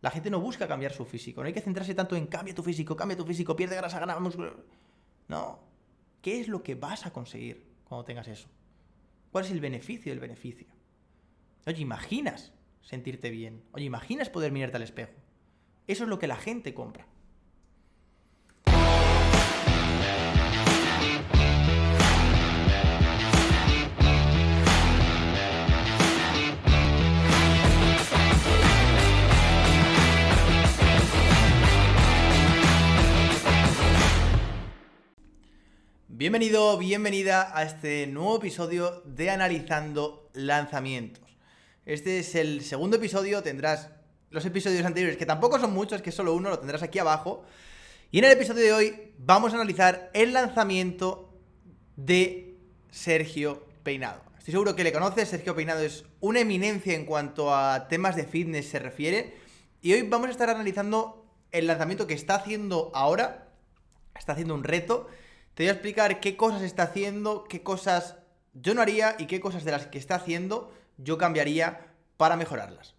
La gente no busca cambiar su físico. No hay que centrarse tanto en cambia tu físico, cambia tu físico, pierde grasa, gana músculo. No. ¿Qué es lo que vas a conseguir cuando tengas eso? ¿Cuál es el beneficio del beneficio? Oye, imaginas sentirte bien. Oye, imaginas poder mirarte al espejo. Eso es lo que la gente compra. Bienvenido, bienvenida a este nuevo episodio de Analizando Lanzamientos. Este es el segundo episodio, tendrás los episodios anteriores, que tampoco son muchos, que es solo uno, lo tendrás aquí abajo. Y en el episodio de hoy vamos a analizar el lanzamiento de Sergio Peinado. Estoy seguro que le conoces, Sergio Peinado es una eminencia en cuanto a temas de fitness se refiere. Y hoy vamos a estar analizando el lanzamiento que está haciendo ahora. Está haciendo un reto te voy a explicar qué cosas está haciendo, qué cosas yo no haría y qué cosas de las que está haciendo yo cambiaría para mejorarlas.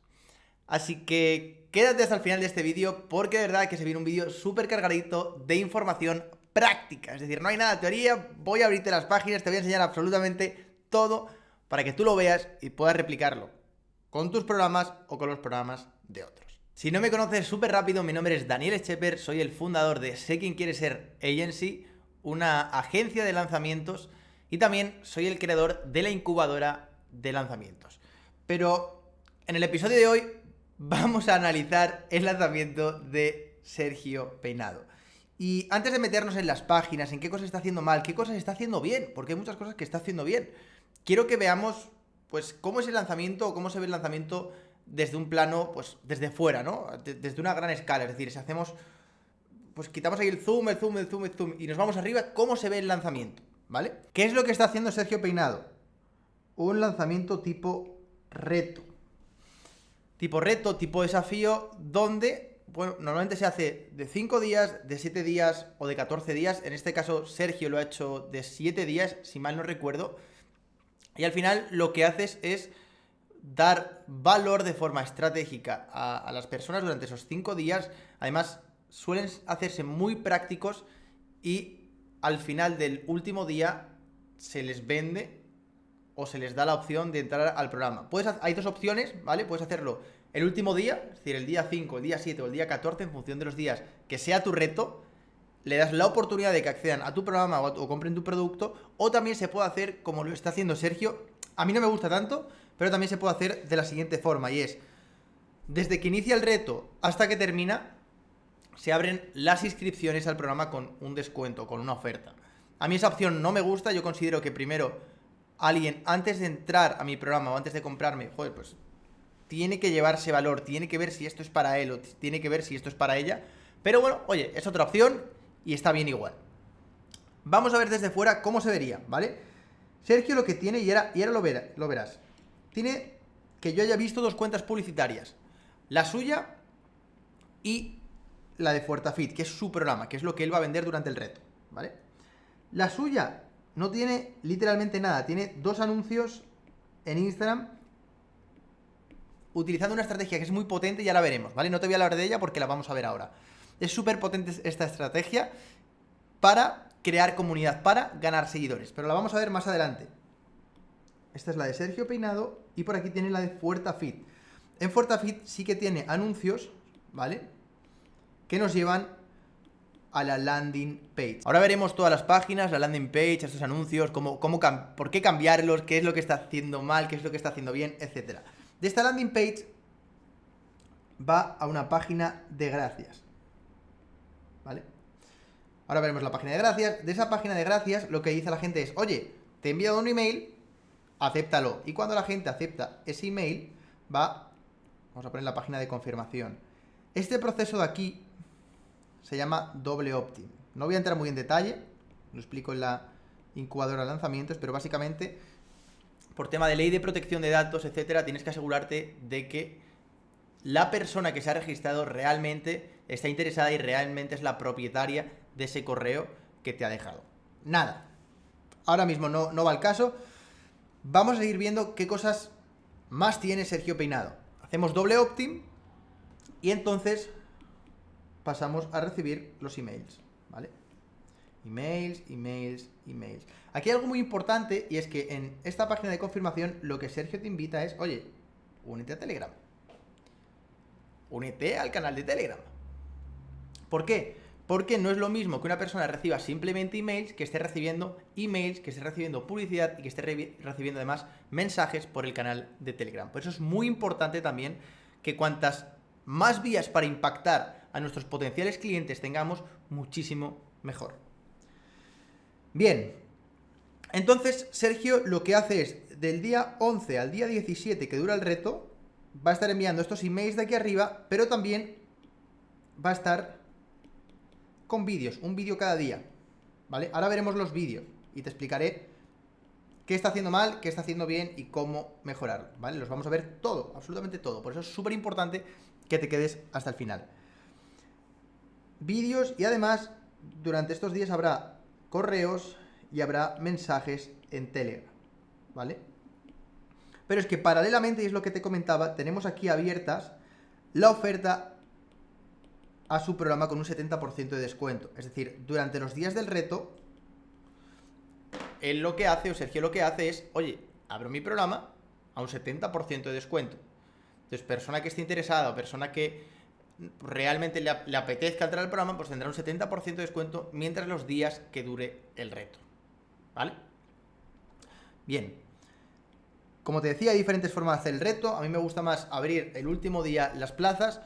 Así que quédate hasta el final de este vídeo porque de verdad que se viene un vídeo súper cargadito de información práctica. Es decir, no hay nada de teoría, voy a abrirte las páginas, te voy a enseñar absolutamente todo para que tú lo veas y puedas replicarlo con tus programas o con los programas de otros. Si no me conoces súper rápido, mi nombre es Daniel Scheper, soy el fundador de Sé quién quiere ser Agency una agencia de lanzamientos y también soy el creador de la incubadora de lanzamientos. Pero en el episodio de hoy vamos a analizar el lanzamiento de Sergio Peinado. Y antes de meternos en las páginas, en qué cosas está haciendo mal, qué cosas está haciendo bien, porque hay muchas cosas que está haciendo bien, quiero que veamos pues cómo es el lanzamiento o cómo se ve el lanzamiento desde un plano, pues desde fuera, ¿no? Desde una gran escala, es decir, si hacemos pues quitamos ahí el zoom, el zoom, el zoom, el zoom y nos vamos arriba, ¿cómo se ve el lanzamiento? ¿Vale? ¿Qué es lo que está haciendo Sergio Peinado? Un lanzamiento tipo reto. Tipo reto, tipo desafío, donde, bueno, normalmente se hace de 5 días, de 7 días o de 14 días. En este caso, Sergio lo ha hecho de 7 días, si mal no recuerdo. Y al final lo que haces es dar valor de forma estratégica a, a las personas durante esos 5 días. Además, suelen hacerse muy prácticos y al final del último día se les vende o se les da la opción de entrar al programa. Puedes, hay dos opciones, ¿vale? Puedes hacerlo el último día, es decir, el día 5, el día 7 o el día 14, en función de los días que sea tu reto, le das la oportunidad de que accedan a tu programa o, compren tu producto, o también se puede hacer como lo está haciendo Sergio. A mí no me gusta tanto, pero también se puede hacer de la siguiente forma, y es, desde que inicia el reto hasta que termina, se abren las inscripciones al programa con un descuento, con una oferta. A mí esa opción no me gusta, yo considero que primero alguien antes de entrar a mi programa o antes de comprarme, joder, pues tiene que llevarse valor, tiene que ver si esto es para él o tiene que ver si esto es para ella. Pero bueno, oye, es otra opción y está bien igual. Vamos a ver desde fuera cómo se vería, ¿vale? Sergio lo que tiene, y ahora, y lo, lo verás, tiene que yo haya visto dos cuentas publicitarias. La suya y la de Fuertafit, que es su programa, que es lo que él va a vender durante el reto, ¿vale? La suya no tiene literalmente nada, tiene dos anuncios en Instagram utilizando una estrategia que es muy potente, ya la veremos, ¿vale? No te voy a hablar de ella porque la vamos a ver ahora. Es súper potente esta estrategia para crear comunidad, para ganar seguidores, pero la vamos a ver más adelante. Esta es la de Sergio Peinado y por aquí tiene la de Fuertafit. En Fuertafit sí que tiene anuncios, ¿vale? Que nos llevan a la landing page. Ahora veremos todas las páginas, la landing page, estos anuncios, cómo, cómo por qué cambiarlos, qué es lo que está haciendo mal, qué es lo que está haciendo bien, etc. De esta landing page va a una página de gracias. ¿Vale? Ahora veremos la página de gracias. De esa página de gracias lo que dice la gente es, oye, te he enviado un email, acéptalo. Y cuando la gente acepta ese email, va, vamos a poner la página de confirmación. Este proceso de aquí se llama doble opt-in. No voy a entrar muy en detalle, lo explico en la incubadora de lanzamientos, pero básicamente, por tema de ley de protección de datos, etcétera, tienes que asegurarte de que la persona que se ha registrado realmente está interesada y realmente es la propietaria de ese correo que te ha dejado. Nada. Ahora mismo no, no va el caso. Vamos a ir viendo qué cosas más tiene Sergio Peinado. Hacemos doble opt-in Y entonces pasamos a recibir los emails, ¿vale? Emails, emails, emails. Aquí hay algo muy importante y es que en esta página de confirmación lo que Sergio te invita es, oye, únete a Telegram. Únete al canal de Telegram. ¿Por qué? Porque no es lo mismo que una persona reciba simplemente emails, que esté recibiendo emails, que esté recibiendo publicidad y que esté recibiendo además mensajes por el canal de Telegram. Por eso es muy importante también que cuantas más vías para impactar a nuestros potenciales clientes tengamos, muchísimo mejor. Bien, entonces Sergio lo que hace es, del día 11 al día 17 que dura el reto, va a estar enviando estos emails de aquí arriba, pero también va a estar con vídeos, un vídeo cada día, ¿vale? Ahora veremos los vídeos y te explicaré qué está haciendo mal, qué está haciendo bien y cómo mejorarlo, ¿vale? Los vamos a ver todo, absolutamente todo, por eso es súper importante que te quedes hasta el final. Vídeos y además durante estos días habrá correos y habrá mensajes en Telegram, ¿vale? Pero es que paralelamente, y es lo que te comentaba, tenemos aquí abiertas la oferta a su programa con un 70% de descuento. Es decir, durante los días del reto, él lo que hace, o Sergio lo que hace es, oye, abro mi programa a un 70% de descuento. Entonces, persona que esté interesada o persona que realmente le, apetezca entrar al programa, pues tendrá un 70% de descuento mientras los días que dure el reto. ¿Vale? Bien. Como te decía, hay diferentes formas de hacer el reto. A mí me gusta más abrir el último día las plazas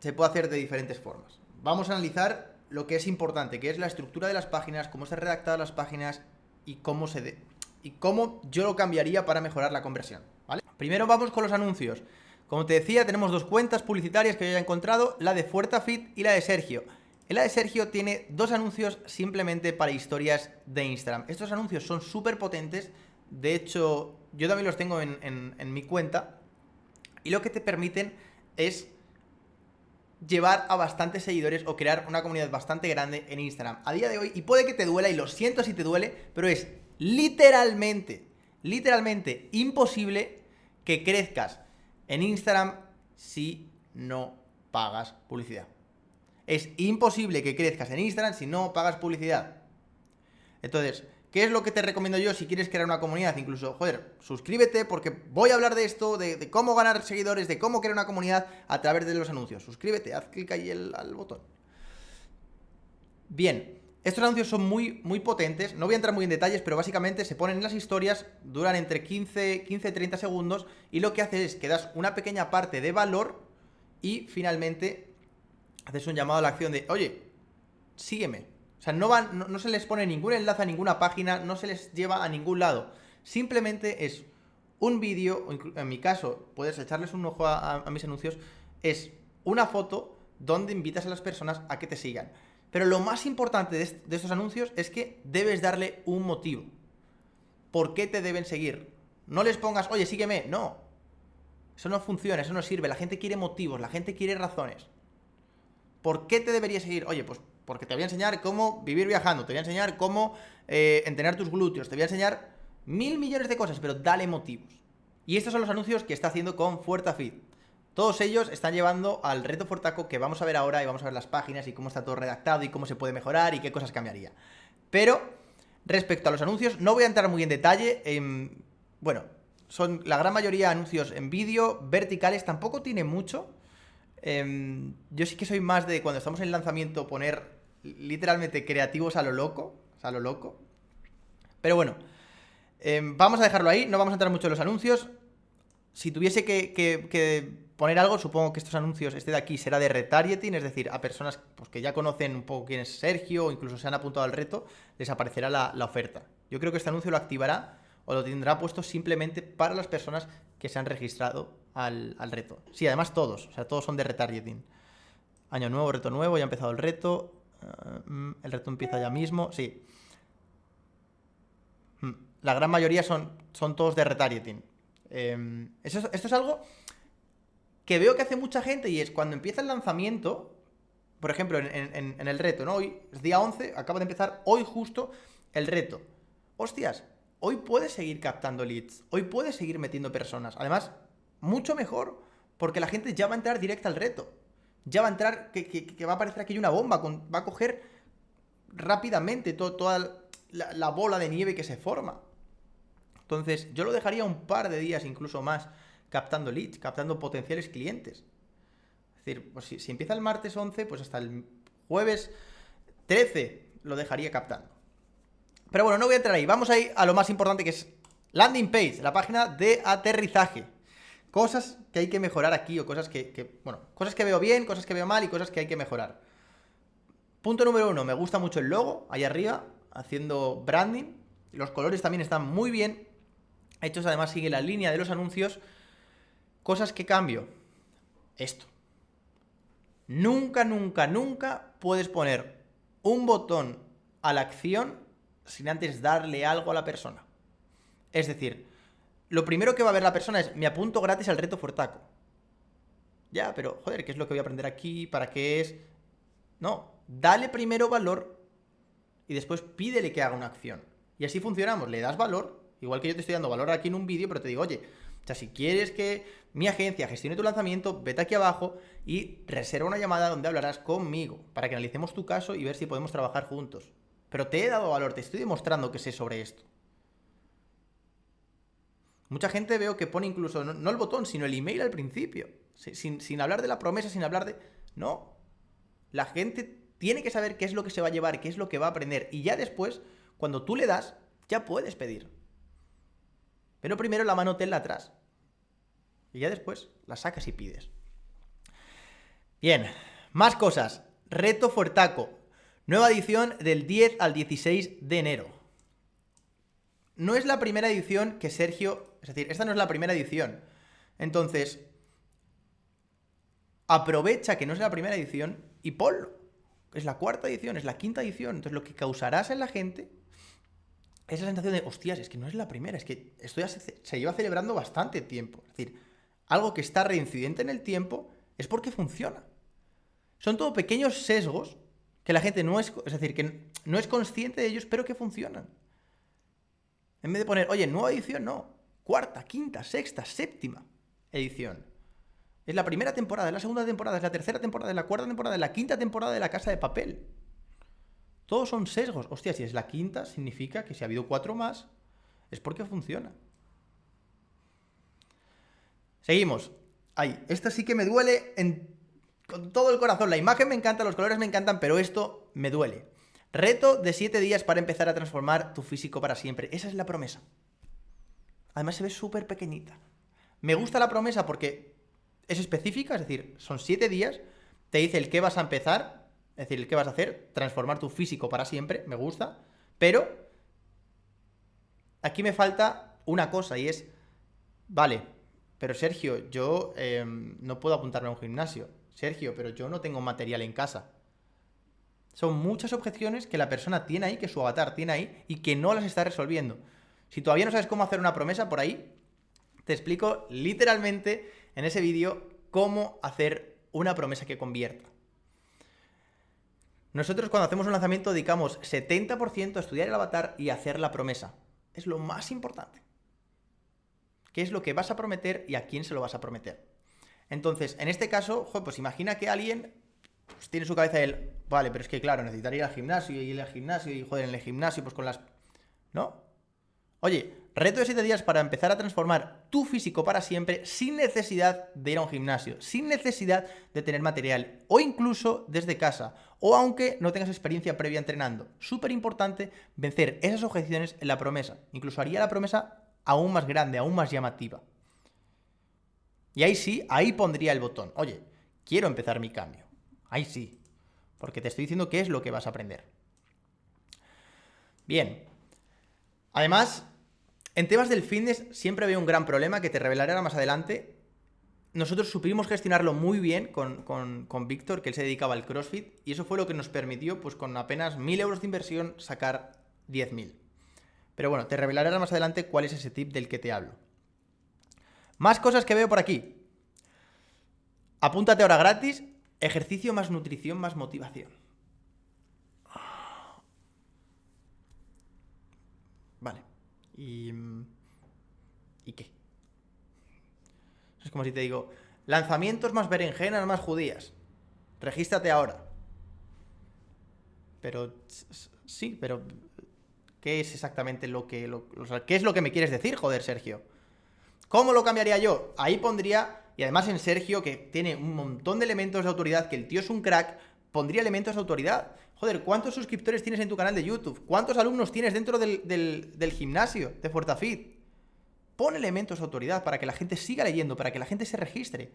se puede hacer de diferentes formas. Vamos a analizar lo que es importante, que es la estructura de las páginas, cómo se redactadas las páginas y cómo se de... y cómo yo lo cambiaría para mejorar la conversión, ¿vale? Primero vamos con los anuncios. Como te decía, tenemos dos cuentas publicitarias que yo he encontrado, la de Fuertafit y la de Sergio. En la de Sergio tiene dos anuncios simplemente para historias de Instagram. Estos anuncios son súper potentes, de hecho, yo también los tengo en, en mi cuenta, y lo que te permiten es llevar a bastantes seguidores o crear una comunidad bastante grande en Instagram. A día de hoy, y puede que te duela, y lo siento si te duele, pero es literalmente, literalmente imposible que crezcas en Instagram si no pagas publicidad. Es imposible que crezcas en Instagram si no pagas publicidad. Entonces, ¿Qué es lo que te recomiendo yo si quieres crear una comunidad? Incluso, joder, suscríbete porque voy a hablar de esto, de, cómo ganar seguidores, de cómo crear una comunidad a través de los anuncios. Suscríbete, haz clic ahí al botón. Bien, estos anuncios son muy, muy potentes, no voy a entrar muy en detalles, pero básicamente se ponen en las historias, duran entre 15, 15 y 30 segundos y lo que hace es que das una pequeña parte de valor y finalmente haces un llamado a la acción de, oye, sígueme, o sea, no, van, no, se les pone ningún enlace a ninguna página, no se les lleva a ningún lado. Simplemente es un vídeo, en mi caso, puedes echarles un ojo a, mis anuncios, es una foto donde invitas a las personas a que te sigan. Pero lo más importante de, estos anuncios es que debes darle un motivo. ¿Por qué te deben seguir? No les pongas, oye, sígueme. No. Eso no funciona, eso no sirve. La gente quiere motivos, la gente quiere razones. ¿Por qué te debería seguir? Oye, pues porque te voy a enseñar cómo vivir viajando, te voy a enseñar cómo eh, entrenar tus glúteos, te voy a enseñar mil millones de cosas, pero dale motivos. Y estos son los anuncios que está haciendo con Fuertafit. Todos ellos están llevando al reto Fortaco que vamos a ver ahora y vamos a ver las páginas y cómo está todo redactado y cómo se puede mejorar y qué cosas cambiaría. Pero respecto a los anuncios, no voy a entrar muy en detalle. bueno, son la gran mayoría anuncios en vídeo, verticales, tampoco tiene mucho. Em, yo sí que soy más de cuando estamos en lanzamiento poner literalmente creativos a lo loco. a lo loco. Pero bueno, em, vamos a dejarlo ahí, no vamos a entrar mucho en los anuncios. Si tuviese que, poner algo, supongo que estos anuncios, este de aquí, será de retargeting, es decir, a personas pues, que ya conocen un poco quién es Sergio o incluso se han apuntado al reto, les aparecerá la, la oferta. Yo creo que este anuncio lo activará o lo tendrá puesto simplemente para las personas que se han registrado al, reto. Sí, además todos, o sea, todos son de retargeting. Año nuevo, reto nuevo, ya ha empezado el reto. Eh, mm, el reto empieza ya mismo, sí. Mm, la gran mayoría son, son todos de retargeting. Em, esto es algo que veo que hace mucha gente y es cuando empieza el lanzamiento, por ejemplo, en, el reto, ¿no? Hoy es día 11, acaba de empezar hoy justo el reto. Hostias, hoy puedes seguir captando leads, hoy puedes seguir metiendo personas. Además, mucho mejor porque la gente ya va a entrar directa al reto. ya va a entrar, que, va a parecer aquí una bomba, va a coger rápidamente toda la, bola de nieve que se forma. Entonces, yo lo dejaría un par de días, incluso más, captando leads, captando potenciales clientes. Es decir, pues si, empieza el martes 11, pues hasta el jueves 13 lo dejaría captando. Pero bueno, no voy a entrar ahí. Vamos ahí a lo más importante que es landing page, la página de aterrizaje. Cosas que hay que mejorar aquí o cosas que, bueno, cosas que veo bien, cosas que veo mal y cosas que hay que mejorar. Punto número uno, me gusta mucho el logo, ahí arriba, haciendo branding. Los colores también están muy bien hechos, además sigue la línea de los anuncios. Cosas que cambio. Esto. Nunca, nunca, nunca puedes poner un botón a la acción sin antes darle algo a la persona. Es decir, lo primero que va a ver la persona es, me apunto gratis al reto Fortaco. Ya, pero, joder, ¿qué es lo que voy a aprender aquí? ¿Para qué es? No, dale primero valor y después pídele que haga una acción. Y así funcionamos, le das valor, igual que yo te estoy dando valor aquí en un vídeo, pero te digo, oye, o sea, si quieres que mi agencia gestione tu lanzamiento, vete aquí abajo y reserva una llamada donde hablarás conmigo para que analicemos tu caso y ver si podemos trabajar juntos. Pero te he dado valor, te estoy demostrando que sé sobre esto. Mucha gente veo que pone incluso, no, el botón, sino el email al principio. Sin, sin hablar de la promesa, sin hablar de... No. La gente tiene que saber qué es lo que se va a llevar, qué es lo que va a aprender. Y ya después, cuando tú le das, ya puedes pedir. Pero primero la mano tenla atrás. Y ya después la sacas y pides. Bien, más cosas. Reto Fuertaco. Nueva edición del 10 al 16 de enero. No es la primera edición que Sergio es decir, esta no es la primera edición. Entonces, aprovecha que no es la primera edición y ponlo. Es la cuarta edición, es la quinta edición. Entonces, lo que causarás en la gente es la sensación de, hostias, es que no es la primera, es que esto ya se, lleva celebrando bastante tiempo. Es decir, algo que está reincidente en el tiempo es porque funciona. Son todo pequeños sesgos que la gente no es, es decir, que no es consciente de ellos, pero que funcionan. En vez de poner, oye, nueva edición, no cuarta, quinta, sexta, séptima edición. Es la primera temporada, es la segunda temporada, es la tercera temporada, es la cuarta temporada, es la quinta temporada de La Casa de Papel. Todos son sesgos. Hostia, si es la quinta, significa que si ha habido cuatro más, es porque funciona. Seguimos. Ahí, esta sí que me duele con todo el corazón. La imagen me encanta, los colores me encantan, pero esto me duele. Reto de 7 días para empezar a transformar tu físico para siempre. Esa es la promesa. Además se ve súper pequeñita. Me gusta la promesa porque es específica, es decir, son siete días, te dice el qué vas a empezar, es decir, qué vas a hacer, transformar tu físico para siempre, me gusta, pero aquí me falta una cosa y es, vale, pero Sergio, yo em, no puedo apuntarme a un gimnasio. Sergio, pero yo no tengo material en casa. Son muchas objeciones que la persona tiene ahí, que su avatar tiene ahí y que no las está resolviendo. Si todavía no sabes cómo hacer una promesa por ahí, te explico literalmente en ese vídeo cómo hacer una promesa que convierta. Nosotros cuando hacemos un lanzamiento dedicamos 70% a estudiar el avatar y hacer la promesa. Es lo más importante. ¿Qué es lo que vas a prometer y a quién se lo vas a prometer? Entonces, en este caso, pues imagina que alguien pues, tiene su cabeza el, vale, pero es que claro, necesitaría ir al gimnasio y ir al gimnasio y joder, en el gimnasio pues con las... ¿No? Oye, reto de 7 días para empezar a transformar tu físico para siempre sin necesidad de ir a un gimnasio, sin necesidad de tener material o incluso desde casa o aunque no tengas experiencia previa entrenando. Súper importante vencer esas objeciones en la promesa. Incluso haría la promesa aún más grande, aún más llamativa. Y ahí sí, ahí pondría el botón. Oye, quiero empezar mi cambio. Ahí sí. Porque te estoy diciendo qué es lo que vas a aprender. Bien. Además, en temas del fitness siempre había un gran problema que te revelaré ahora más adelante. Nosotros supimos gestionarlo muy bien con, Víctor, que él se dedicaba al CrossFit, y eso fue lo que nos permitió, pues con apenas 1.000 euros de inversión, sacar 10.000. Pero bueno, te revelaré ahora más adelante cuál es ese tip del que te hablo. Más cosas que veo por aquí. Apúntate ahora gratis, ejercicio más nutrición más motivación. ¿Y, ¿Y qué? Es como si te digo, lanzamientos más berenjenas más judías. regístrate ahora. Pero, sí, pero, ¿qué es exactamente lo que, qué es lo que me quieres decir, joder, Sergio? ¿Cómo lo cambiaría yo? Ahí pondría, y además en Sergio, que tiene un montón de elementos de autoridad, que el tío es un crack, pondría elementos de autoridad. Joder, ¿cuántos suscriptores tienes en tu canal de YouTube? ¿Cuántos alumnos tienes dentro del, gimnasio de Fuertafit? Pon elementos de autoridad para que la gente siga leyendo, para que la gente se registre.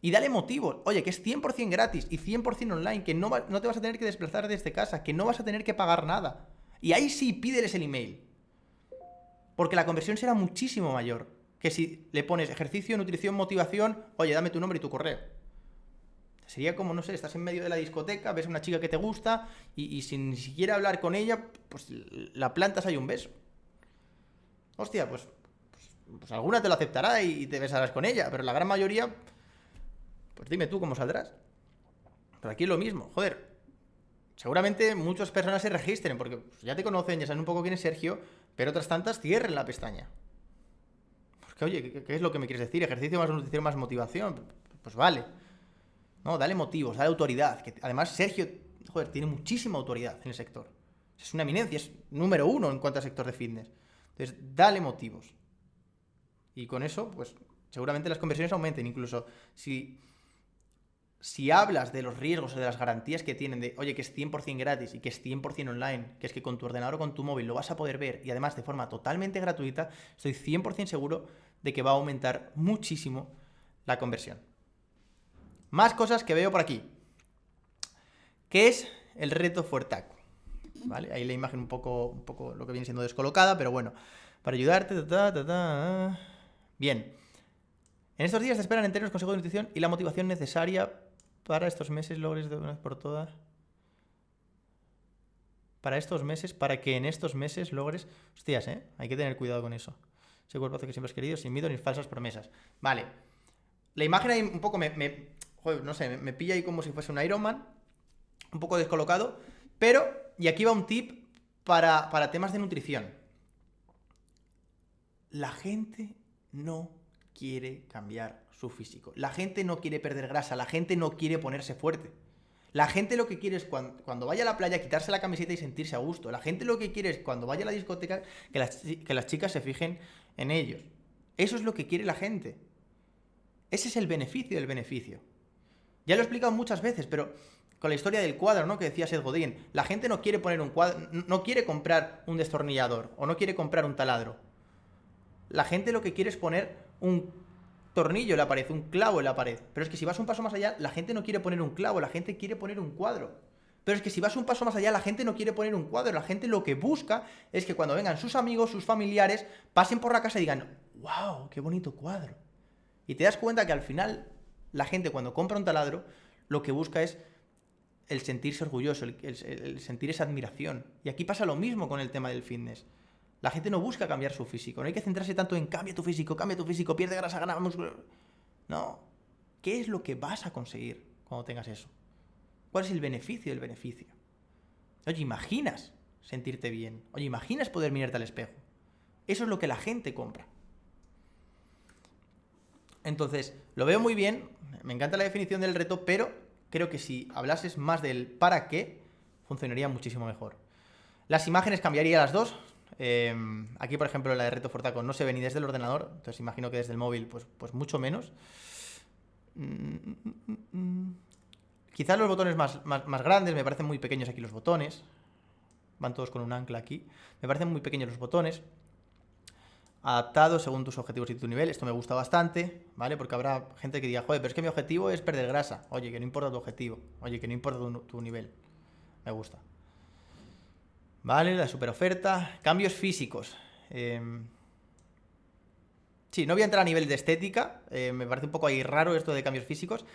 Y dale motivos. Oye, que es 100% gratis y 100% online, que no, no te vas a tener que desplazar desde casa, que no vas a tener que pagar nada. Y ahí sí, pídeles el email. Porque la conversión será muchísimo mayor que si le pones ejercicio, nutrición, motivación, oye, dame tu nombre y tu correo. Sería como, no sé, estás en medio de la discoteca, ves a una chica que te gusta y, sin ni siquiera hablar con ella, pues la plantas hay un beso. Hostia, pues pues alguna te lo aceptará y te besarás con ella, pero la gran mayoría, pues dime tú cómo saldrás. Pero aquí es lo mismo, joder. Seguramente muchas personas se registren porque pues, ya te conocen, ya saben un poco quién es Sergio, pero otras tantas cierren la pestaña. Porque, oye, ¿qué, es lo que me quieres decir? Ejercicio más nutrición más motivación. Pues vale. No, dale motivos, dale autoridad. Que además, Sergio, joder, tiene muchísima autoridad en el sector. Es una eminencia, es número uno en cuanto al sector de fitness. Entonces, dale motivos. Y con eso, pues seguramente las conversiones aumenten. Incluso si, si hablas de los riesgos o de las garantías que tienen de, oye, que es 100% gratis y que es 100% online, que es que con tu ordenador o con tu móvil lo vas a poder ver y además de forma totalmente gratuita, estoy 100% seguro de que va a aumentar muchísimo la conversión. Más cosas que veo por aquí. ¿Qué es el reto Fuertaco? ¿Vale? Ahí la imagen un poco, un poco lo que viene siendo descolocada, pero bueno, para ayudarte... Bien. En estos días te esperan enteros consejos de nutrición y la motivación necesaria para estos meses logres de una vez por todas. Para estos meses, para que en estos meses logres. Hostias, ¿eh? Hay que tener cuidado con eso. Ese cuerpo que siempre has querido, sin miedo ni falsas promesas. Vale. La imagen ahí un poco me. Joder, no sé, me, pilla ahí como si fuese un Iron Man. Un poco descolocado. Pero, y aquí va un tip para, para temas de nutrición. La gente no quiere cambiar su físico. La gente no quiere perder grasa, la gente no quiere ponerse fuerte. La gente lo que quiere es cuando, vaya a la playa quitarse la camiseta y sentirse a gusto. La gente lo que quiere es cuando vaya a la discoteca que las, que las chicas se fijen en ellos. Eso es lo que quiere la gente. Ese es el beneficio del beneficio. Ya lo he explicado muchas veces, pero con la historia del cuadro, ¿no? Que decía Seth Godin, la gente no quiere poner un cuadro, no quiere comprar un destornillador o no quiere comprar un taladro la gente lo que quiere es poner un tornillo en la pared, un clavo en la pared. Pero es que si vas un paso más allá, la gente no quiere poner un clavo, la gente quiere poner un cuadro. Pero es que si vas un paso más allá, la gente no quiere poner un cuadro. La gente lo que busca es que cuando vengan sus amigos, sus familiares, pasen por la casa y digan, wow, qué bonito cuadro. Y te das cuenta que al final, la gente cuando compra un taladro, lo que busca es el sentirse orgulloso, el, sentir esa admiración. Y aquí pasa lo mismo con el tema del fitness. La gente no busca cambiar su físico. No hay que centrarse tanto en cambia tu físico, cambia tu físico, pierde grasa, gana músculo. No. ¿Qué es lo que vas a conseguir cuando tengas eso? ¿Cuál es el beneficio del beneficio? Oye, imaginas sentirte bien. Oye, imaginas poder mirarte al espejo. Eso es lo que la gente compra. Entonces, lo veo muy bien, me encanta la definición del reto, pero creo que si hablases más del para qué, funcionaría muchísimo mejor. Las imágenes cambiaría las dos, Em, aquí, por ejemplo, la de Reto Fortaco no se ve ni desde el ordenador, entonces imagino que desde el móvil, pues, pues mucho menos. Mm, quizás los botones más, más, grandes, me parecen muy pequeños aquí los botones. Van todos con un ancla aquí. Me parecen muy pequeños los botones. Adaptados según tus objetivos y tu nivel. Esto me gusta bastante, ¿vale? Porque habrá gente que diga, joder, pero es que mi objetivo es perder grasa. Oye, que no importa tu objetivo. Oye, que no importa tu nivel. Me gusta. Vale, la super oferta. Cambios físicos. Em, sí, no voy a entrar a nivel de estética. Eh, me parece un poco ahí raro esto de cambios físicos.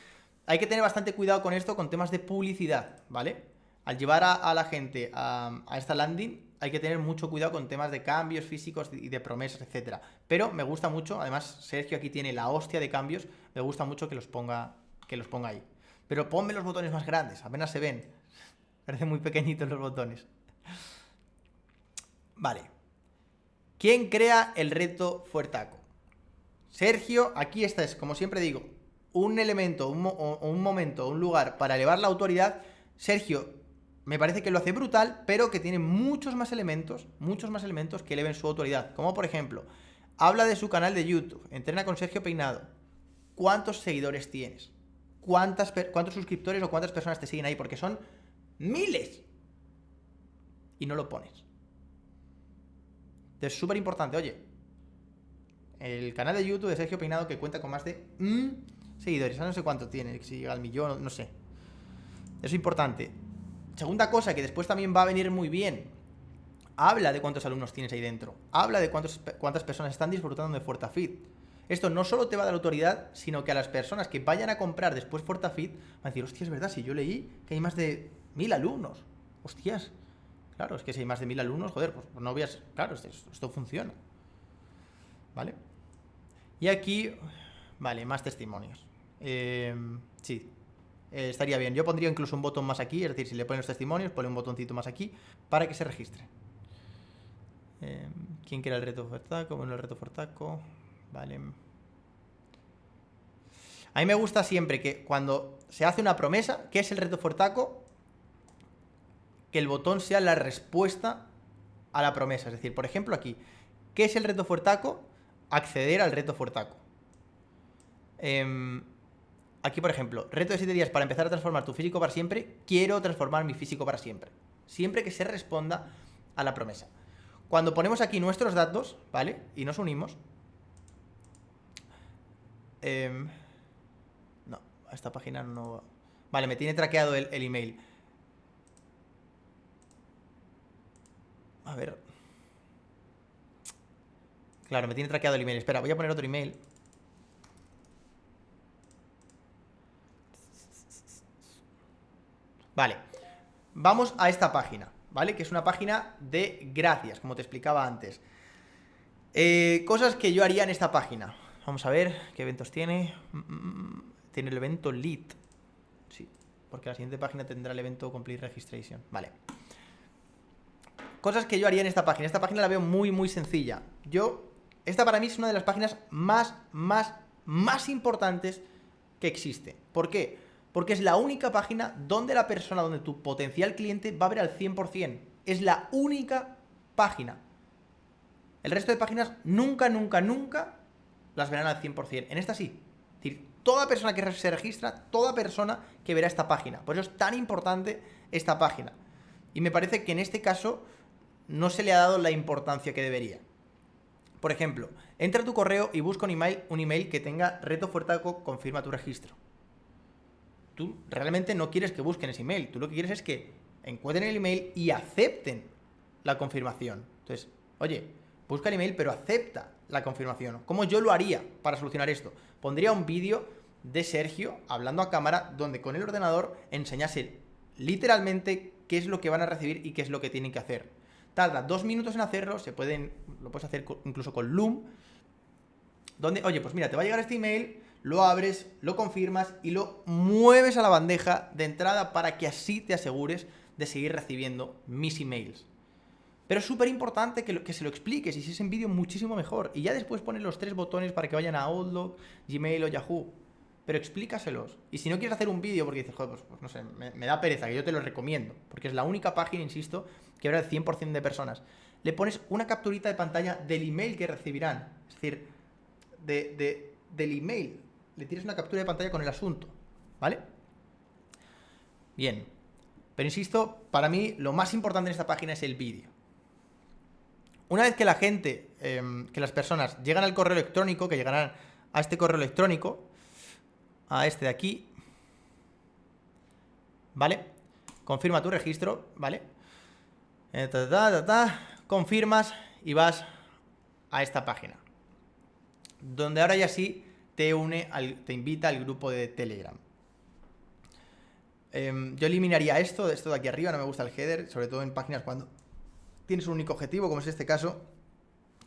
Hay que tener bastante cuidado con esto, con temas de publicidad, ¿vale? Al llevar a, la gente a, esta landing, hay que tener mucho cuidado con temas de cambios físicos y de promesas, etcétera. Pero me gusta mucho, además Sergio aquí tiene la hostia de cambios, me gusta mucho que los ponga, que los ponga ahí. Pero ponme los botones más grandes, apenas se ven. Parecen muy pequeñitos los botones. Vale. ¿Quién crea el reto Fuertaco? Sergio, aquí esta es, como siempre digo, un elemento, un, un momento, un lugar para elevar la autoridad, Sergio me parece que lo hace brutal, pero que tiene muchos más elementos, muchos más elementos que eleven su autoridad. Como por ejemplo, habla de su canal de YouTube, entrena con Sergio Peinado. ¿Cuántos seguidores tienes? ¿Cuántas, ¿Cuántos suscriptores o cuántas personas te siguen ahí? Porque son miles. Y no lo pones. Es súper importante, oye. El canal de YouTube de Sergio Peinado que cuenta con más de mm, seguidores. No sé cuánto tiene, si llega al millón, no sé. Es importante. Segunda cosa que después también va a venir muy bien. Habla de cuántos alumnos tienes ahí dentro. Habla de cuántas personas están disfrutando de FortaFit. Esto no solo te va a dar autoridad, sino que a las personas que vayan a comprar después FortaFit van a decir, hostia, es verdad, si yo leí que hay más de mil alumnos. Hostias. Claro, es que si hay más de mil alumnos, joder, pues no veas. Claro, esto, esto funciona. ¿Vale? Y aquí, vale, más testimonios. Eh, sí, eh, estaría bien. Yo pondría incluso un botón más aquí, es decir, si le ponen los testimonios, pone un botoncito más aquí para que se registre. Eh, ¿Quién quiere el reto Fortaco? Bueno, el reto Fortaco. Vale. A mí me gusta siempre que cuando se hace una promesa, ¿qué es el reto Fortaco? Que el botón sea la respuesta a la promesa. Es decir, por ejemplo, aquí, ¿qué es el reto Fortaco? Acceder al reto Fortaco. Eh, Aquí, por ejemplo, reto de 7 días para empezar a transformar tu físico para siempre. Quiero transformar mi físico para siempre. Siempre que se responda a la promesa. Cuando ponemos aquí nuestros datos, ¿vale? Y nos unimos. Eh, no, a esta página no... Vale, me tiene traqueado el, el email. A ver. Claro, me tiene traqueado el email. Espera, voy a poner otro email. Vale, vamos a esta página, ¿vale? Que es una página de gracias, como te explicaba antes. Eh, cosas que yo haría en esta página. Vamos a ver qué eventos tiene. Mm, mm, mm, tiene el evento Lead. Sí, porque la siguiente página tendrá el evento Complete Registration. Vale. Cosas que yo haría en esta página. Esta página la veo muy, muy sencilla. Yo, esta para mí es una de las páginas más, más, más importantes que existe. ¿Por qué? Porque es la única página donde la persona, donde tu potencial cliente va a ver al 100%. Es la única página. El resto de páginas nunca, nunca, nunca las verán al 100%. En esta sí. Es decir, toda persona que se registra, toda persona que verá esta página. Por eso es tan importante esta página. Y me parece que en este caso no se le ha dado la importancia que debería. Por ejemplo, entra a tu correo y busca un email, un email que tenga reto fuertaco, confirma tu registro tú realmente no quieres que busquen ese email, tú lo que quieres es que encuentren el email y acepten la confirmación. Entonces, oye, busca el email pero acepta la confirmación. ¿Cómo yo lo haría para solucionar esto? Pondría un vídeo de Sergio hablando a cámara donde con el ordenador enseñase literalmente qué es lo que van a recibir y qué es lo que tienen que hacer. Tarda dos minutos en hacerlo, se pueden, lo puedes hacer incluso con Loom, donde, oye, pues mira, te va a llegar este email, lo abres, lo confirmas y lo mueves a la bandeja de entrada para que así te asegures de seguir recibiendo mis emails. Pero es súper importante que, se lo expliques y si es en vídeo muchísimo mejor. Y ya después pones los tres botones para que vayan a Outlook, Gmail o Yahoo. Pero explícaselos. Y si no quieres hacer un vídeo porque dices, joder, pues, pues no sé, me, me, da pereza, que yo te lo recomiendo. Porque es la única página, insisto, que habrá el 100% de personas. Le pones una capturita de pantalla del email que recibirán. Es decir, de, de, del email le tires una captura de pantalla con el asunto, ¿vale? Bien, pero insisto, para mí lo más importante en esta página es el vídeo. Una vez que la gente, eh, que las personas llegan al correo electrónico, que llegarán a este correo electrónico, a este de aquí, ¿vale? Confirma tu registro, ¿vale? Eh, ta, ta, ta, confirmas y vas a esta página. Donde ahora ya sí te une, te invita al grupo de Telegram. Eh, yo eliminaría esto, esto de aquí arriba, no me gusta el header, sobre todo en páginas cuando tienes un único objetivo, como es este caso,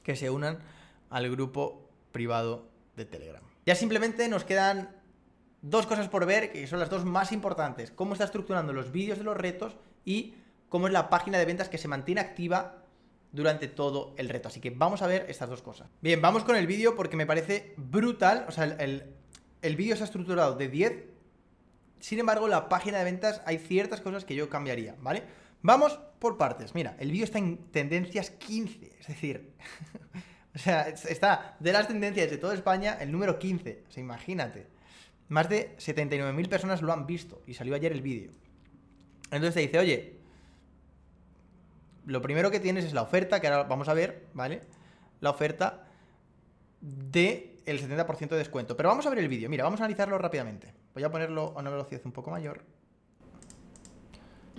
que se unan al grupo privado de Telegram. Ya simplemente nos quedan dos cosas por ver, que son las dos más importantes. Cómo está estructurando los vídeos de los retos y cómo es la página de ventas que se mantiene activa durante todo el reto. Así que vamos a ver estas dos cosas. Bien, vamos con el vídeo porque me parece brutal, o sea, el, el vídeo está estructurado de 10. Sin embargo, la página de ventas hay ciertas cosas que yo cambiaría, ¿vale? Vamos por partes. Mira, el vídeo está en tendencias 15. Es decir, o sea, está de las tendencias de toda España el número 15. O sea, imagínate. Más de 79.000 personas lo han visto y salió ayer el vídeo. Entonces te dice, oye, lo primero que tienes es la oferta, que ahora vamos a ver, ¿vale? La oferta de el 70% de descuento. Pero vamos a ver el vídeo. Mira, vamos a analizarlo rápidamente. Voy a ponerlo a una velocidad un poco mayor.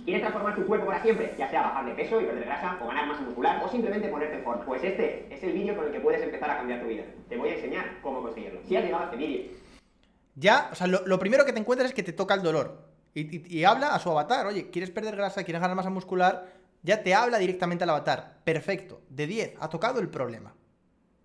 ¿Quieres transformar tu cuerpo para siempre? Ya sea bajar de peso y perder grasa, o ganar masa muscular, o simplemente ponerte en forma. Pues este es el vídeo con el que puedes empezar a cambiar tu vida. Te voy a enseñar cómo conseguirlo. Si has llegado a este vídeo ya, o sea, lo, primero que te encuentras es que te toca el dolor. Y, habla a su avatar. Oye, ¿quieres perder grasa? ¿Quieres ganar masa muscular? Ya te habla directamente al avatar. Perfecto. De 10. Ha tocado el problema.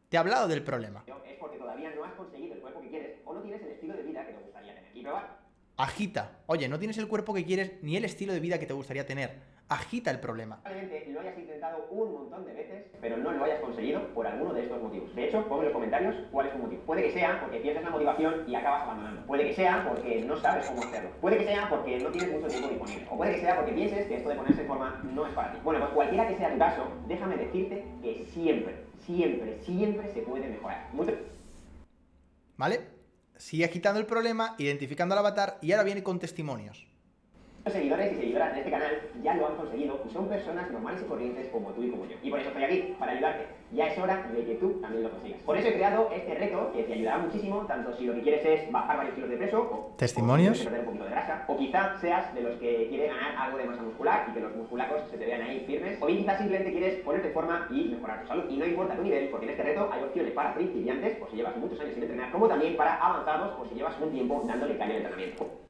Te ha hablado del problema. Es porque todavía no has conseguido el cuerpo que quieres o no tienes el estilo de vida que te gustaría tener. Y probar. Agita. Oye, no tienes el cuerpo que quieres ni el estilo de vida que te gustaría tener agita el problema. Probablemente lo hayas intentado un montón de veces, pero no lo hayas conseguido por alguno de estos motivos. De hecho, pon en los comentarios cuál es tu motivo. Puede que sea porque pierdes la motivación y acabas abandonando. Puede que sea porque no sabes cómo hacerlo. Puede que sea porque no tienes mucho tiempo disponible. O puede que sea porque pienses que esto de ponerse en forma no es para ti. Bueno, pues cualquiera que sea tu caso, déjame decirte que siempre, siempre, siempre se puede mejorar. ¿Vale? Sigue agitando el problema, identificando al avatar y ahora viene con testimonios. Los seguidores y seguidoras de este canal ya lo han conseguido y son personas normales y corrientes como tú y como yo. Y por eso estoy aquí, para ayudarte. Ya es hora de que tú también lo consigas. Por eso he creado este reto que te ayudará muchísimo, tanto si lo que quieres es bajar varios kilos de peso o, testimonios, perder un poquito de grasa, o quizá seas de los que quiere ganar algo de masa muscular y que los musculacos se te vean ahí firmes, o bien quizás simplemente quieres ponerte en forma y mejorar tu salud. Y no importa tu nivel, porque en este reto hay opciones para principiantes, o si llevas muchos años sin entrenar, como también para avanzados, o si llevas un tiempo dándole caña al entrenamiento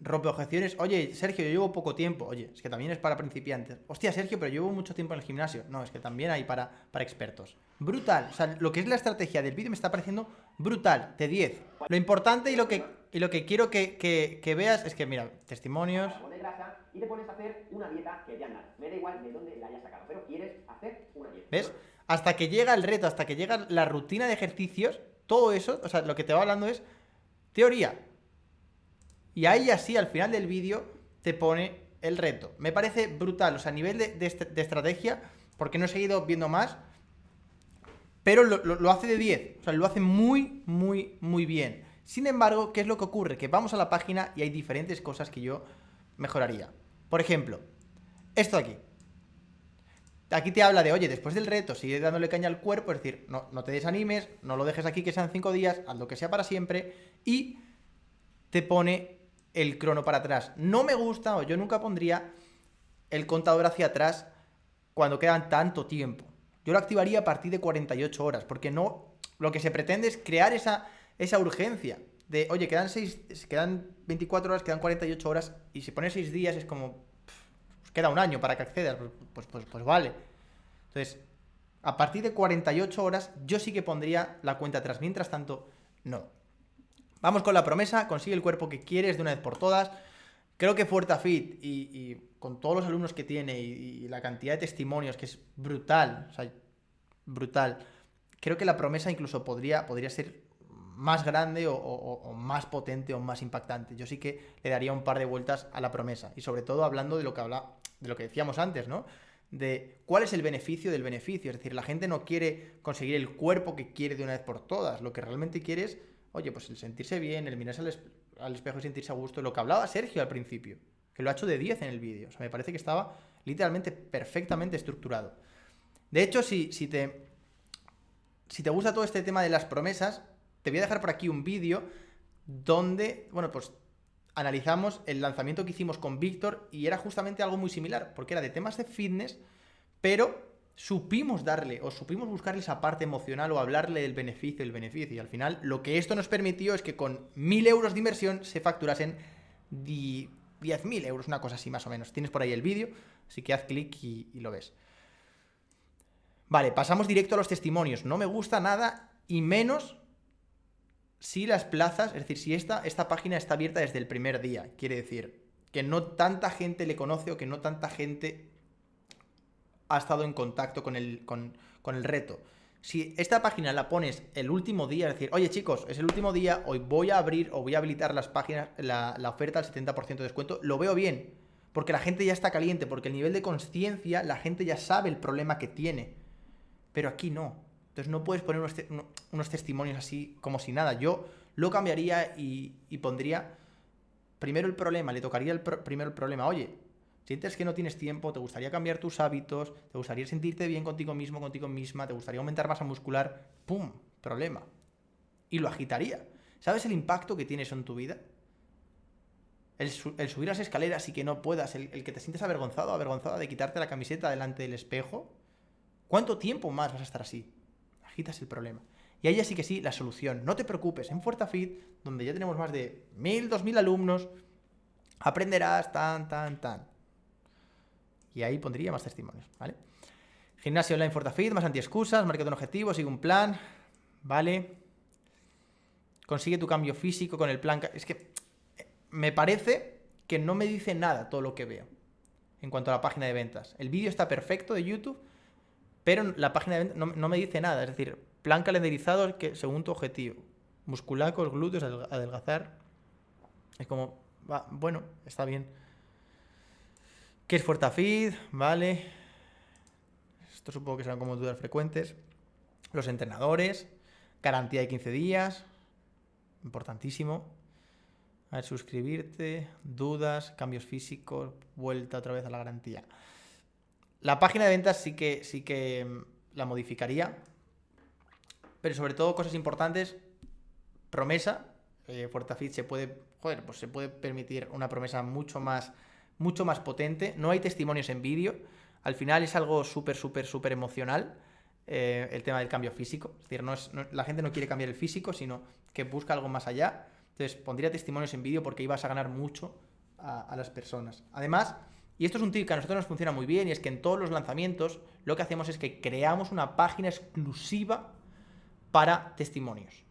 rompe objeciones. Oye, Sergio, yo llevo poco tiempo. Oye, es que también es para principiantes. Hostia, Sergio, pero llevo mucho tiempo en el gimnasio. No, es que también hay para, para expertos. Brutal. O sea, lo que es la estrategia del vídeo me está pareciendo brutal. De 10. Lo importante y lo que, y lo que quiero que, que, veas es que, mira, testimonios. Y te pones a hacer una dieta que te Me da igual de dónde la hayas sacado, pero quieres hacer una dieta. ¿Ves? Hasta que llega el reto, hasta que llega la rutina de ejercicios, todo eso, o sea, lo que te va hablando es teoría. Y ahí así, al final del vídeo, te pone el reto. Me parece brutal, o sea, a nivel de, estrategia, porque no he seguido viendo más, pero lo, hace de 10, o sea, lo hace muy, muy, muy bien. Sin embargo, ¿qué es lo que ocurre? Que vamos a la página y hay diferentes cosas que yo mejoraría. Por ejemplo, esto de aquí. Aquí te habla de, oye, después del reto, sigue dándole caña al cuerpo, es decir, no, no te desanimes, no lo dejes aquí que sean 5 días, haz lo que sea para siempre, y te pone el crono para atrás. No me gusta, o yo nunca pondría el contador hacia atrás cuando quedan tanto tiempo. Yo lo activaría a partir de 48 horas, porque no. Lo que se pretende es crear esa, esa urgencia. De, oye, quedan, 6, quedan 24 horas, quedan 48 horas, y si pones 6 días es como. queda un año para que accedas. Pues, pues, pues, pues vale. Entonces, a partir de 48 horas, yo sí que pondría la cuenta atrás. Mientras tanto, no. Vamos con la promesa, consigue el cuerpo que quieres de una vez por todas. Creo que FuertaFit y, y con todos los alumnos que tiene y, la cantidad de testimonios que es brutal, o sea, brutal. Creo que la promesa incluso podría, podría ser más grande o, más potente o más impactante. Yo sí que le daría un par de vueltas a la promesa. Y sobre todo hablando de lo que habla, de lo que decíamos antes, ¿no? De cuál es el beneficio del beneficio. Es decir, la gente no quiere conseguir el cuerpo que quiere de una vez por todas. Lo que realmente quiere es oye, pues el sentirse bien, el mirarse al, espejo y sentirse a gusto, lo que hablaba Sergio al principio, que lo ha hecho de 10 en el vídeo. O sea, me parece que estaba literalmente perfectamente estructurado. De hecho, si, si, te, si te gusta todo este tema de las promesas, te voy a dejar por aquí un vídeo donde, bueno, pues analizamos el lanzamiento que hicimos con Víctor y era justamente algo muy similar, porque era de temas de fitness, pero supimos darle o supimos buscarle esa parte emocional o hablarle del beneficio, el beneficio. Y al final lo que esto nos permitió es que con 1.000 euros de inversión se facturasen 10.000 euros, una cosa así más o menos. Tienes por ahí el vídeo, así que haz clic y, lo ves. Vale, pasamos directo a los testimonios. No me gusta nada y menos si las plazas, es decir, si esta, esta página está abierta desde el primer día. Quiere decir que no tanta gente le conoce o que no tanta gente ha estado en contacto con el, con, el reto. Si esta página la pones el último día, es decir, oye chicos, es el último día, hoy voy a abrir o voy a habilitar las páginas, la, oferta al 70% de descuento, lo veo bien, porque la gente ya está caliente, porque el nivel de conciencia, la gente ya sabe el problema que tiene. Pero aquí no. Entonces no puedes poner unos, testimonios así como si nada. Yo lo cambiaría y, pondría primero el problema, le tocaría el primero el problema. Oye, sientes que no tienes tiempo, te gustaría cambiar tus hábitos, te gustaría sentirte bien contigo mismo, contigo misma, te gustaría aumentar masa muscular, ¡pum! Problema. Y lo agitaría. ¿Sabes el impacto que tiene eso en tu vida? El, subir las escaleras y que no puedas, el, que te sientes avergonzado, avergonzada de quitarte la camiseta delante del espejo. ¿Cuánto tiempo más vas a estar así? Agitas el problema. Y ahí sí que sí, la solución. No te preocupes, en FuertaFit, donde ya tenemos más de 1000, 2000 alumnos, aprenderás tan, tan, tan. Y ahí pondría más testimonios, ¿vale? Gimnasio online FortaFit, más anti-excusas, marca un objetivo, sigue un plan, ¿vale? Consigue tu cambio físico con el plan... Es que me parece que no me dice nada todo lo que veo en cuanto a la página de ventas. El vídeo está perfecto de YouTube, pero la página de ventas no, me dice nada. Es decir, plan calendarizado que, según tu objetivo. Musculacos, glúteos, adelgazar. Es como, va, bueno, está bien. ¿Qué es FortaFeed? Vale. Esto supongo que serán como dudas frecuentes. Los entrenadores. Garantía de 15 días. Importantísimo. A ver, suscribirte, dudas, cambios físicos, vuelta otra vez a la garantía. La página de ventas sí que, sí que mm, la modificaría, pero sobre todo cosas importantes, promesa, eh, se puede, joder, pues se puede permitir una promesa mucho más, mucho más potente, no hay testimonios en vídeo, al final es algo súper, súper, súper emocional, eh, el tema del cambio físico, es decir, no es, la gente no quiere cambiar el físico, sino que busca algo más allá, entonces, pondría testimonios en vídeo porque ibas a ganar mucho a, las personas. Además, y esto es un tip que a nosotros nos funciona muy bien, y es que en todos los lanzamientos lo que hacemos es que creamos una página exclusiva para testimonios.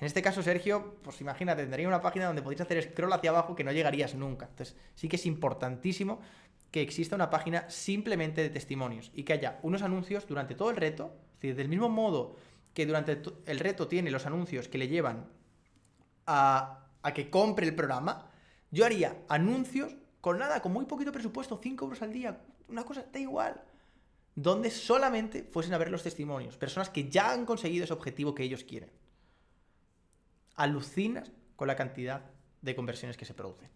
En este caso, Sergio, pues imagínate, tendría una página donde podrías hacer scroll hacia abajo que no llegarías nunca. Entonces, sí que es importantísimo que exista una página simplemente de testimonios y que haya unos anuncios durante todo el reto, es decir, del mismo modo que durante el reto tiene los anuncios que le llevan a, que compre el programa, yo haría anuncios con nada, con muy poquito presupuesto, 5 euros al día, una cosa, da igual. Donde solamente fuesen a ver los testimonios, personas que ya han conseguido ese objetivo que ellos quieren. Alucinas con la cantidad de conversiones que se producen.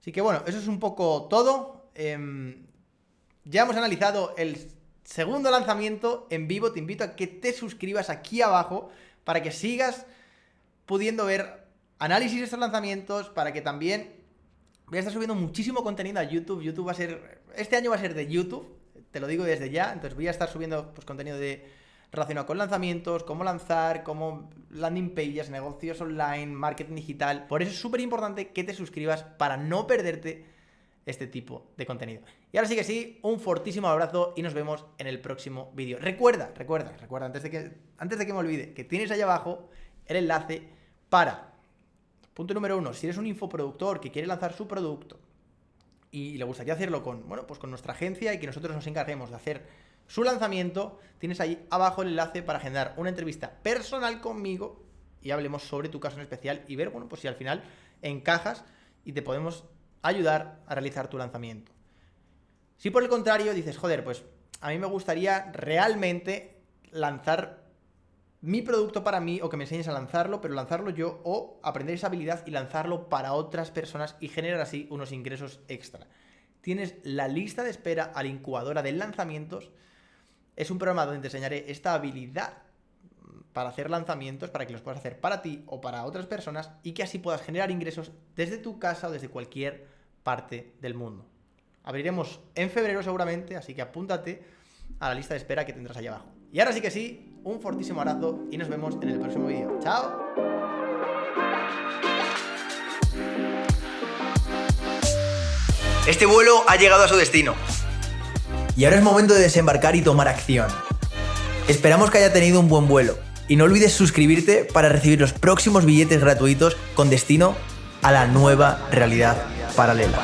Así que bueno, eso es un poco todo. Em, ya hemos analizado el segundo lanzamiento en vivo. Te invito a que te suscribas aquí abajo para que sigas pudiendo ver análisis de estos lanzamientos para que también voy a estar subiendo muchísimo contenido a YouTube. YouTube va a ser, este año va a ser de YouTube, te lo digo desde ya, entonces voy a estar subiendo pues, contenido de relacionado con lanzamientos, cómo lanzar, cómo landing pages, negocios online, marketing digital. Por eso es súper importante que te suscribas para no perderte este tipo de contenido. Y ahora sí que sí, un fortísimo abrazo y nos vemos en el próximo vídeo. Recuerda, recuerda, recuerda, antes de que, antes de que me olvide, que tienes ahí abajo el enlace para, punto número uno, si eres un infoproductor que quiere lanzar su producto y le gustaría hacerlo con, bueno, pues con nuestra agencia y que nosotros nos encarguemos de hacer su lanzamiento, tienes ahí abajo el enlace para agendar una entrevista personal conmigo y hablemos sobre tu caso en especial y ver, bueno, pues si al final encajas y te podemos ayudar a realizar tu lanzamiento. Si por el contrario dices, joder, pues a mí me gustaría realmente lanzar mi producto para mí o que me enseñes a lanzarlo, pero lanzarlo yo o aprender esa habilidad y lanzarlo para otras personas y generar así unos ingresos extra. Tienes la lista de espera a la incubadora de lanzamientos. Es un programa donde te enseñaré esta habilidad para hacer lanzamientos, para que los puedas hacer para ti o para otras personas y que así puedas generar ingresos desde tu casa o desde cualquier parte del mundo. Abriremos en febrero seguramente, así que apúntate a la lista de espera que tendrás ahí abajo. Y ahora sí que sí, un fortísimo abrazo y nos vemos en el próximo vídeo. ¡Chao! Este vuelo ha llegado a su destino. Y ahora es momento de desembarcar y tomar acción. Esperamos que haya tenido un buen vuelo. Y no olvides suscribirte para recibir los próximos billetes gratuitos con destino a la nueva realidad paralela.